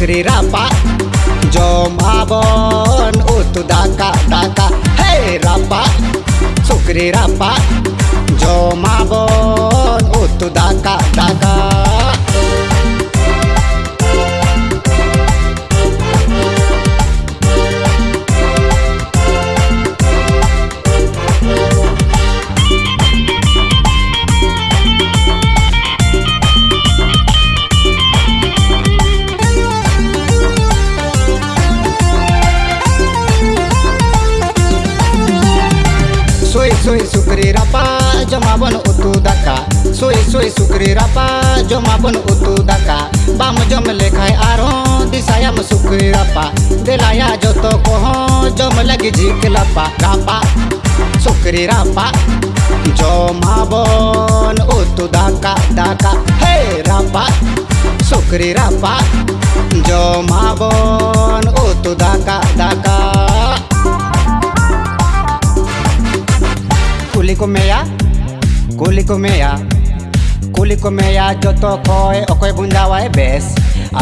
ओकरे रापा जो मावन ओ तू दाका दाका। सोई सुक्री रापा, जमा बन उतु दाका। सोई सोई सुक्री रापा, जमा बन उतु दाका। बाम जम लेखाय आरो दिसायम सुक्री रापा। देलाया जतो कहो, जम लगे झिक लापा। रापा, सुक्री रापा। जमा बन उतु दाका दाका। हे रापा, सुक्री रापा। जमा बन उतु दाका दाका। kulikumea kulikumea kulikumea joto khoy okoy bunjawae bes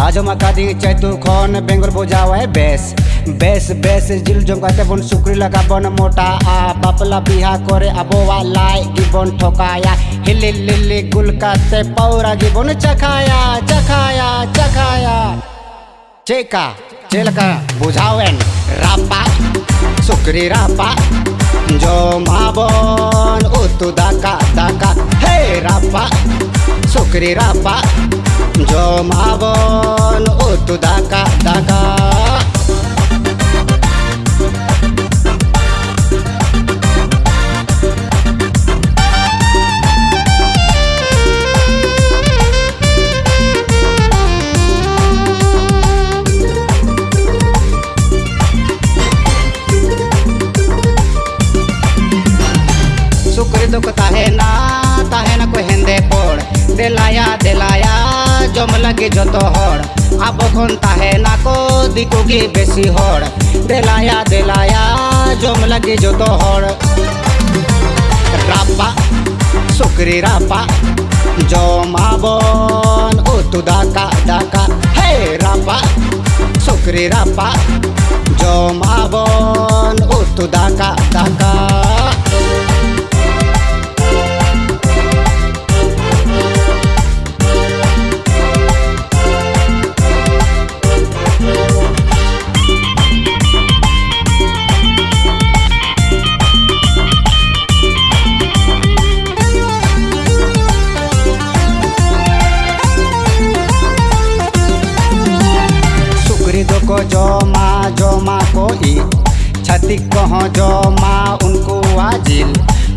ajo makadi chetu khon bengal boja bojawae bes बेस बेस जिल जमकाते बन सुक्री लगा बन मोटा आ बापला बिहा करे अबोवा लाए गिबन ठोकाया हिली लिली गुलकाते पौरा गिबन चखाया चखाया चखाया चेका चेलका बुझावेन रापा सुक्री रापा Jomabon utu daka daka Hey rapa sukri rapa Jomabon utu daka daka दुख ताहे ना ताहे ना को हेंदे पोड़ दिलाया दिलाया, जम लगे जो तो होड़। अब खन ताहे ना को दिखोगी बेसी होड़। दिलाया दिलाया, जम लगे जो तो होड़। रापा सुकरी रापा, जो बन ओ तू दाका दाका हे रापा सुकरी रापा, जो बन ओ तू दाका दाका सिख कह जो माँ उनको आजिल।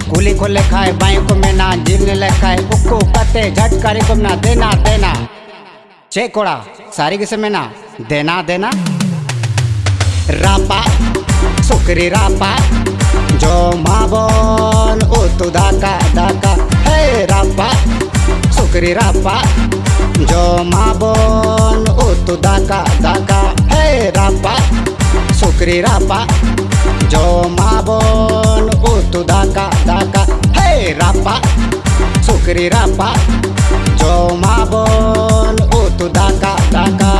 गुली को लेखा है बाई को में ना जिल ने लेखा है बुक्को कते झट करे को ना देना देना। चे कोड़ा, सारी किसे में ना, देना देना। रापा, सुकरी रापा, जो माँ बोल, ओ तो दाका दाका। हे रापा, सुकरी रापा, जो माँ बोल, ओ तो दाका दाका। हे रापा, सुकरी रापा Jomaabon utu daka daka Hey rapa sukri rapa Jomaabon utu daka daka